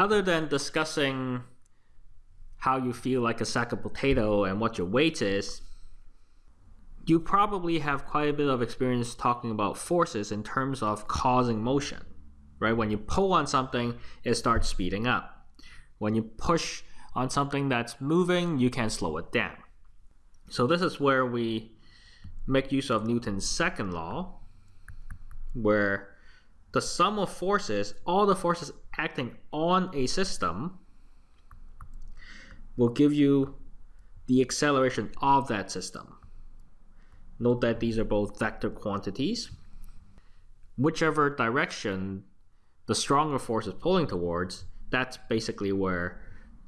other than discussing how you feel like a sack of potato and what your weight is, you probably have quite a bit of experience talking about forces in terms of causing motion, right? When you pull on something, it starts speeding up. When you push on something that's moving, you can slow it down. So this is where we make use of Newton's second law, where the sum of forces, all the forces acting on a system, will give you the acceleration of that system. Note that these are both vector quantities. Whichever direction the stronger force is pulling towards, that's basically where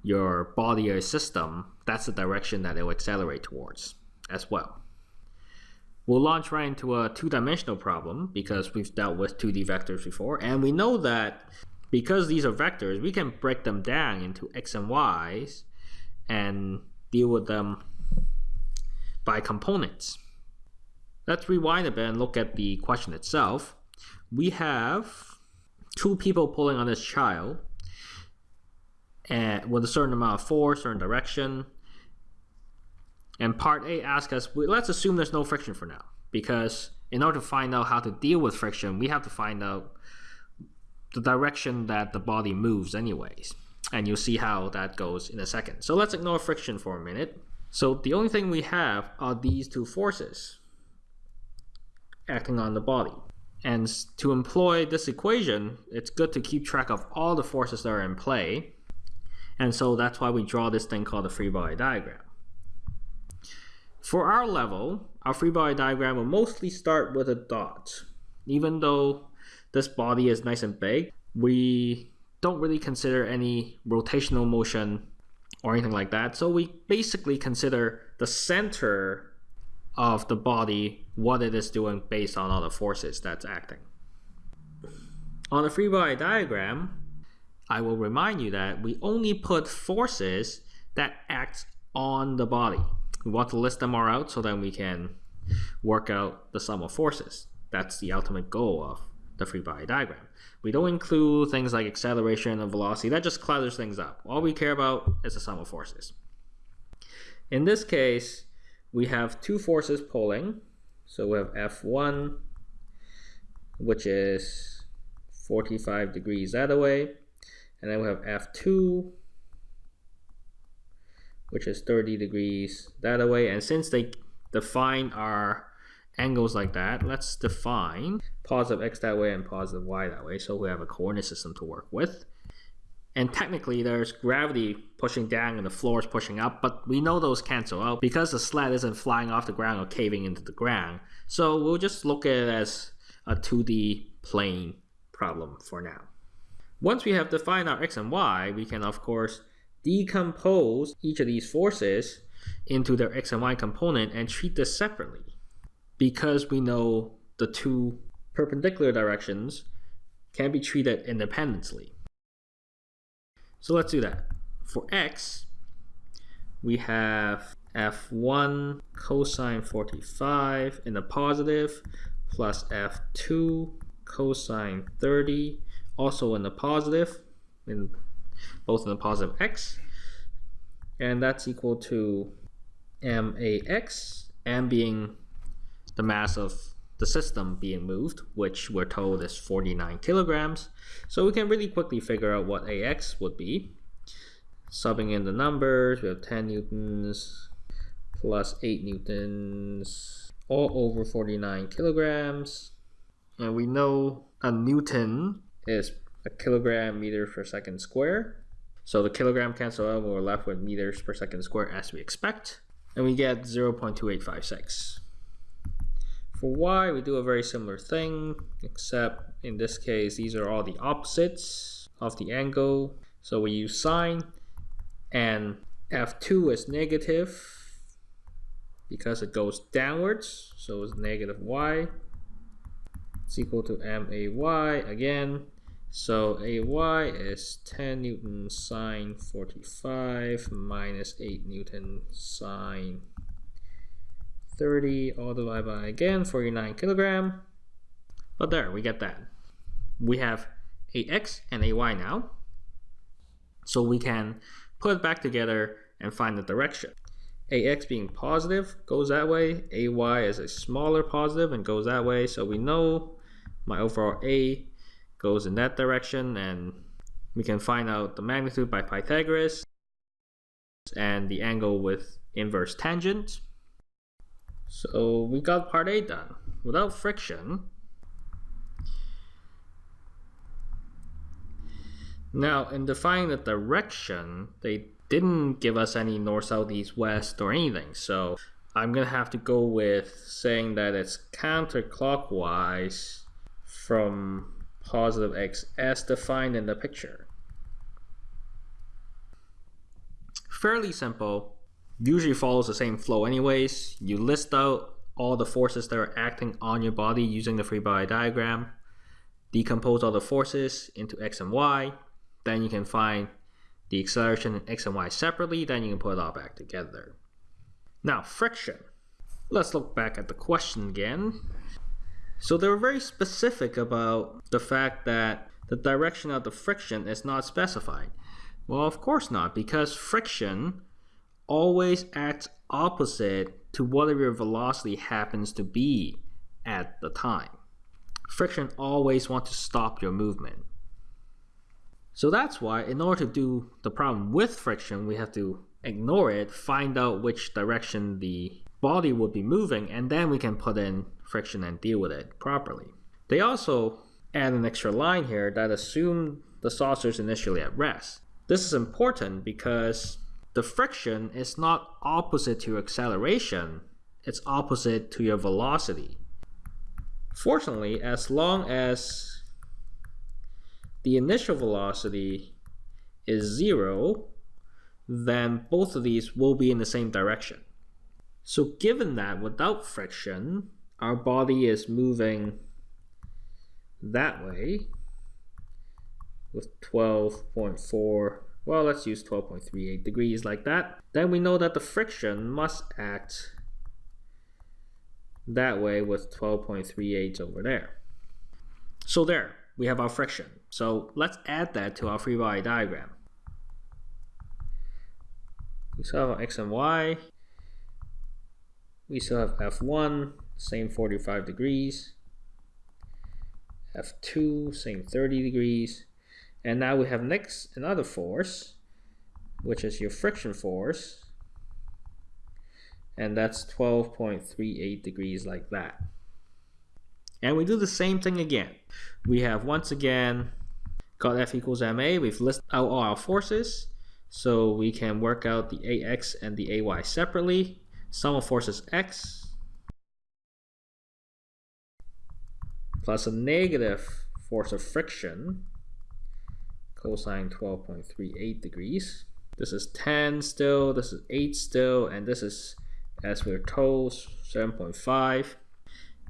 your body or system, that's the direction that it will accelerate towards as well. We'll launch right into a two-dimensional problem because we've dealt with 2D vectors before, and we know that because these are vectors, we can break them down into x and y's and deal with them by components. Let's rewind a bit and look at the question itself. We have two people pulling on this child and with a certain amount of force, certain direction. And part A asks us, let's assume there's no friction for now, because in order to find out how to deal with friction, we have to find out the direction that the body moves anyways. And you'll see how that goes in a second. So let's ignore friction for a minute. So the only thing we have are these two forces acting on the body. And to employ this equation, it's good to keep track of all the forces that are in play and so that's why we draw this thing called a free body diagram. For our level, our free body diagram will mostly start with a dot. Even though this body is nice and big, we don't really consider any rotational motion or anything like that. So we basically consider the center of the body, what it is doing based on all the forces that's acting. On the free body diagram, I will remind you that we only put forces that act on the body. We want to list them all out so then we can work out the sum of forces. That's the ultimate goal of the free body diagram. We don't include things like acceleration and velocity. That just clutters things up. All we care about is the sum of forces. In this case, we have two forces pulling. So we have F1, which is 45 degrees that way, and then we have F2, which is 30 degrees that way. And since they define our angles like that, let's define positive x that way and positive y that way. So we have a coordinate system to work with. And technically there's gravity pushing down and the floor is pushing up, but we know those cancel out because the sled isn't flying off the ground or caving into the ground. So we'll just look at it as a 2D plane problem for now. Once we have defined our x and y, we can of course decompose each of these forces into their x and y component and treat this separately. Because we know the two perpendicular directions can be treated independently. So let's do that. For x, we have f1 cosine 45 in the positive plus f2 cosine 30 also in the positive, in both in the positive x, and that's equal to max, m being the mass of the system being moved, which we're told is 49 kilograms. So we can really quickly figure out what ax would be. Subbing in the numbers, we have 10 newtons plus 8 newtons, all over 49 kilograms. And we know a newton is a kilogram meter per second square. So the kilogram cancel out, we're left with meters per second square as we expect. And we get 0.2856. For y, we do a very similar thing, except in this case, these are all the opposites of the angle. So we use sine, and f2 is negative because it goes downwards, so it's negative y. It's equal to may again. So AY is 10 Newton sine 45 minus 8 Newton sine 30 all divided by again 49 kilogram. But there, we get that. We have AX and AY now. So we can put it back together and find the direction. AX being positive goes that way, AY is a smaller positive and goes that way. So we know my overall A goes in that direction and we can find out the magnitude by Pythagoras and the angle with inverse tangent. So we got part A done. Without friction, now in defining the direction, they didn't give us any north, south, east, west or anything. So I'm gonna have to go with saying that it's counterclockwise from positive x as defined in the picture. Fairly simple, usually follows the same flow anyways. You list out all the forces that are acting on your body using the free body diagram, decompose all the forces into x and y, then you can find the acceleration in x and y separately, then you can put it all back together. Now, friction. Let's look back at the question again. So they were very specific about the fact that the direction of the friction is not specified. Well, of course not, because friction always acts opposite to whatever your velocity happens to be at the time. Friction always wants to stop your movement. So that's why in order to do the problem with friction, we have to ignore it, find out which direction the body would be moving, and then we can put in friction and deal with it properly. They also add an extra line here that assume the saucer is initially at rest. This is important because the friction is not opposite to your acceleration, it's opposite to your velocity. Fortunately, as long as the initial velocity is zero, then both of these will be in the same direction. So given that without friction, our body is moving that way with 12.4, well, let's use 12.38 degrees like that. Then we know that the friction must act that way with 12.38 over there. So there, we have our friction. So let's add that to our free body diagram. We still have x and y. We still have F1, same 45 degrees. F2, same 30 degrees. And now we have next another force, which is your friction force. And that's 12.38 degrees like that. And we do the same thing again. We have once again got F equals ma. We've listed out all our forces. So we can work out the ax and the ay separately. Sum of forces x plus a negative force of friction cosine 12.38 degrees. This is 10 still, this is 8 still, and this is, as we're told, 7.5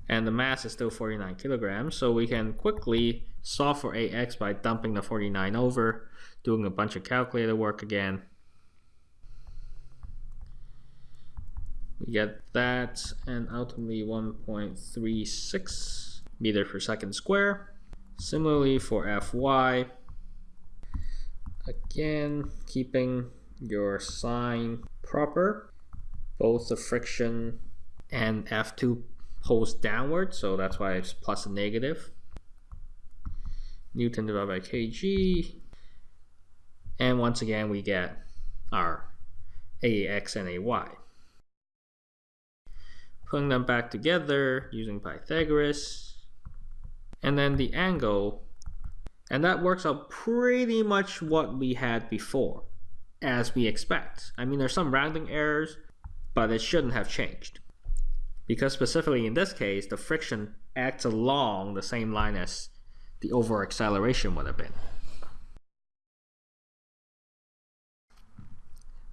and the mass is still 49 kilograms. So we can quickly solve for AX by dumping the 49 over, doing a bunch of calculator work again. We get that and ultimately 1.36 meter per second square. Similarly for Fy, again, keeping your sign proper, both the friction and F2 pulls downward, so that's why it's plus and negative. Newton divided by kg. And once again, we get our AX and AY. Putting them back together using Pythagoras. And then the angle. And that works out pretty much what we had before, as we expect. I mean, there's some rounding errors, but it shouldn't have changed because specifically in this case, the friction acts along the same line as the over acceleration would have been.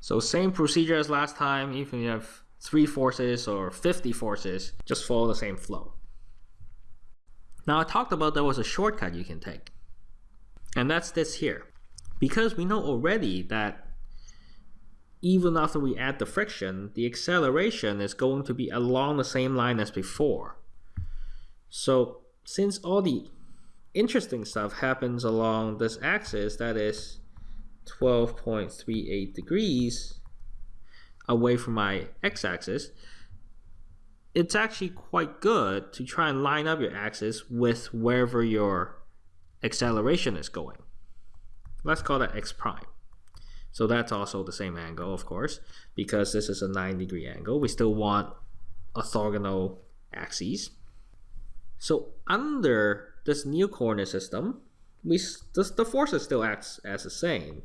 So same procedure as last time, even if you have three forces or 50 forces, just follow the same flow. Now I talked about there was a shortcut you can take. And that's this here. Because we know already that even after we add the friction, the acceleration is going to be along the same line as before. So since all the interesting stuff happens along this axis, that is 12.38 degrees away from my x-axis, it's actually quite good to try and line up your axis with wherever your acceleration is going. Let's call that x prime. So that's also the same angle, of course, because this is a 9 degree angle. We still want orthogonal axes. So under this new coordinate system, we this, the forces still acts as the same,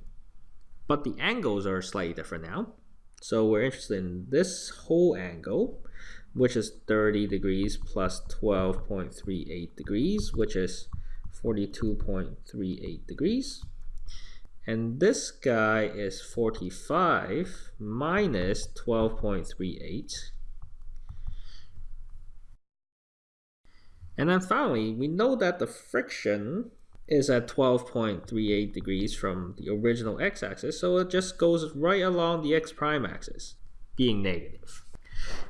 but the angles are slightly different now. So we're interested in this whole angle, which is 30 degrees plus 12.38 degrees, which is 42.38 degrees. And this guy is 45 minus 12.38. And then finally, we know that the friction is at 12.38 degrees from the original x-axis, so it just goes right along the x prime axis, being negative.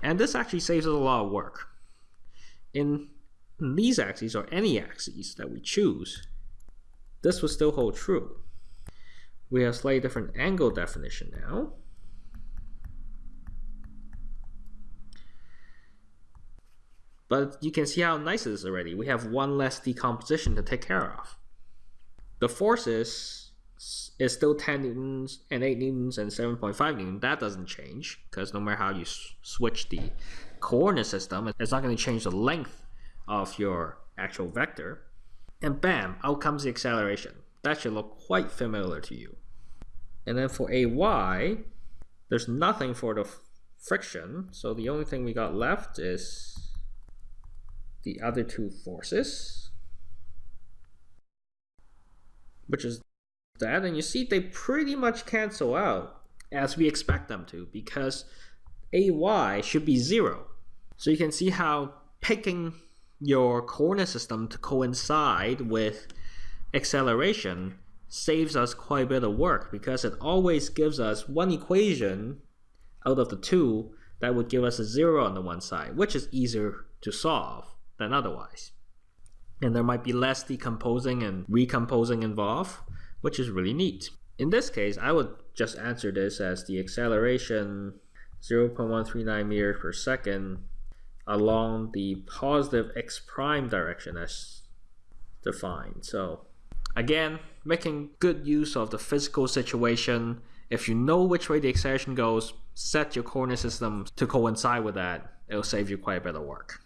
And this actually saves us a lot of work. In these axes, or any axes that we choose, this will still hold true. We have slightly different angle definition now. But you can see how nice it is already. We have one less decomposition to take care of. The forces is still 10 newtons and 8 newtons and 7.5 newtons. That doesn't change because no matter how you switch the coordinate system, it's not going to change the length of your actual vector. And bam, out comes the acceleration. That should look quite familiar to you. And then for AY, there's nothing for the friction. So the only thing we got left is the other two forces, which is that. And you see they pretty much cancel out as we expect them to because AY should be zero. So you can see how picking your coordinate system to coincide with acceleration saves us quite a bit of work because it always gives us one equation out of the two that would give us a zero on the one side, which is easier to solve than otherwise. And there might be less decomposing and recomposing involved, which is really neat. In this case, I would just answer this as the acceleration 0.139 meters per second along the positive x prime direction as defined. So again, making good use of the physical situation. If you know which way the acceleration goes, set your coordinate system to coincide with that. It'll save you quite a bit of work.